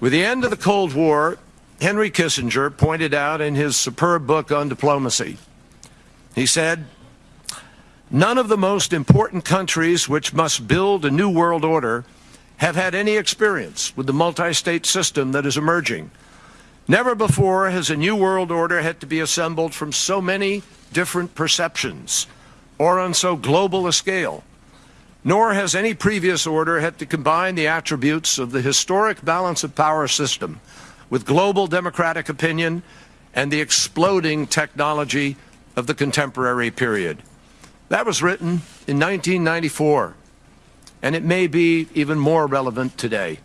With the end of the Cold War, Henry Kissinger pointed out in his superb book on diplomacy, he said, None of the most important countries which must build a new world order have had any experience with the multi-state system that is emerging. Never before has a new world order had to be assembled from so many different perceptions or on so global a scale. Nor has any previous order had to combine the attributes of the historic balance of power system with global democratic opinion and the exploding technology of the contemporary period. That was written in 1994, and it may be even more relevant today.